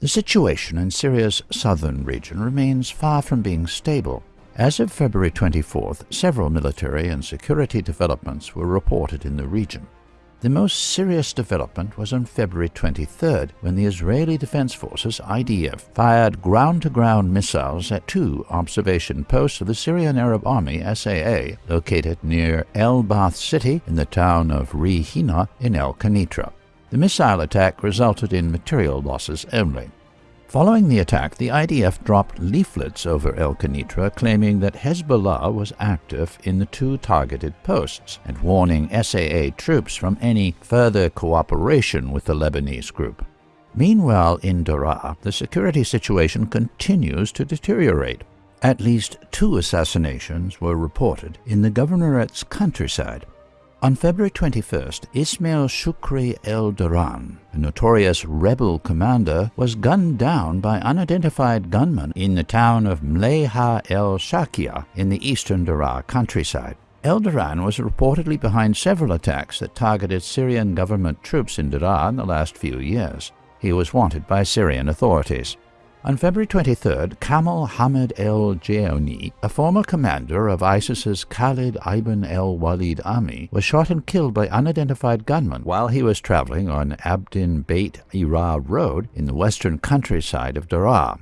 The situation in Syria's southern region remains far from being stable. As of February 24th, several military and security developments were reported in the region. The most serious development was on February 23rd when the Israeli Defense Forces IDF fired ground-to-ground missiles at two observation posts of the Syrian Arab Army SAA located near El Baath city in the town of Rihina in El Kanitra. The missile attack resulted in material losses only. Following the attack, the IDF dropped leaflets over El Kanitra claiming that Hezbollah was active in the two targeted posts and warning SAA troops from any further cooperation with the Lebanese group. Meanwhile, in Daraa, the security situation continues to deteriorate. At least two assassinations were reported in the governorate's countryside. On February 21st, Ismail Shukri El Duran, a notorious rebel commander, was gunned down by unidentified gunmen in the town of Mleha El Shakia in the eastern Daraa countryside. El Duran was reportedly behind several attacks that targeted Syrian government troops in Daraa in the last few years. He was wanted by Syrian authorities. On February 23, Kamal Hamid el Jaoni, a former commander of ISIS's Khalid ibn el Walid army, was shot and killed by unidentified gunmen while he was traveling on Abdin Beit Ira Road in the western countryside of Daraa.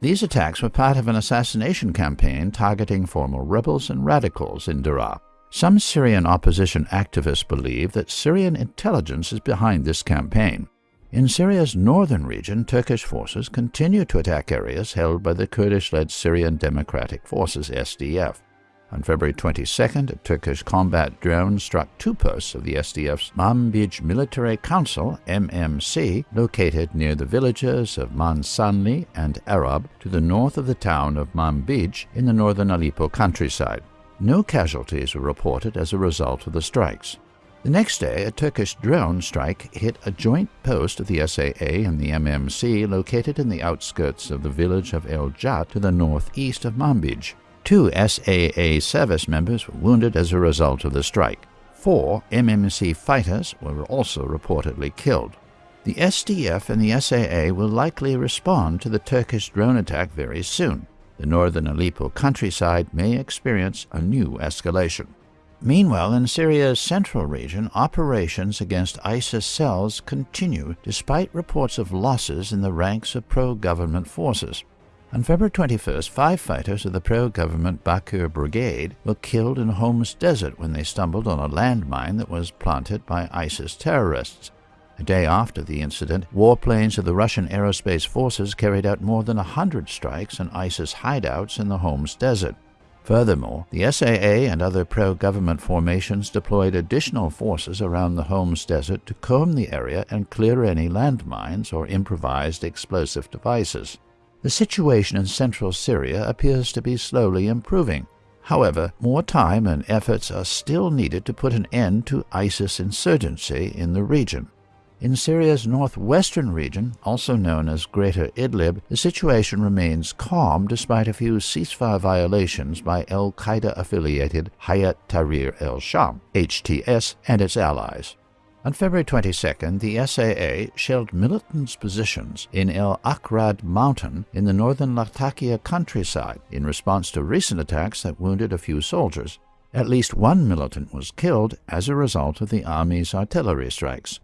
These attacks were part of an assassination campaign targeting former rebels and radicals in Daraa. Some Syrian opposition activists believe that Syrian intelligence is behind this campaign. In Syria's northern region, Turkish forces continue to attack areas held by the Kurdish-led Syrian Democratic Forces SDF. On February 22nd, a Turkish combat drone struck two posts of the SDF's Manbij Military Council MMC, located near the villages of Mahsanli and Arab to the north of the town of Manbij in the northern Aleppo countryside. No casualties were reported as a result of the strikes. The next day, a Turkish drone strike hit a joint post of the SAA and the MMC located in the outskirts of the village of El Jat to the northeast of Manbij. Two SAA service members were wounded as a result of the strike. Four MMC fighters were also reportedly killed. The SDF and the SAA will likely respond to the Turkish drone attack very soon. The northern Aleppo countryside may experience a new escalation. Meanwhile, in Syria's central region, operations against ISIS cells continue despite reports of losses in the ranks of pro-government forces. On February 21st, five fighters of the pro-government Baqir Brigade were killed in Homs Desert when they stumbled on a landmine that was planted by ISIS terrorists. A day after the incident, warplanes of the Russian aerospace forces carried out more than a hundred strikes on ISIS hideouts in the Homs Desert. Furthermore, the SAA and other pro-government formations deployed additional forces around the Homs Desert to comb the area and clear any landmines or improvised explosive devices. The situation in central Syria appears to be slowly improving. However, more time and efforts are still needed to put an end to ISIS insurgency in the region. In Syria's northwestern region, also known as Greater Idlib, the situation remains calm despite a few ceasefire violations by al-Qaeda-affiliated Hayat Tahrir el-Sham, HTS, and its allies. On February 22nd, the SAA shelled militants' positions in El Akrad mountain in the northern Latakia countryside in response to recent attacks that wounded a few soldiers. At least one militant was killed as a result of the army's artillery strikes.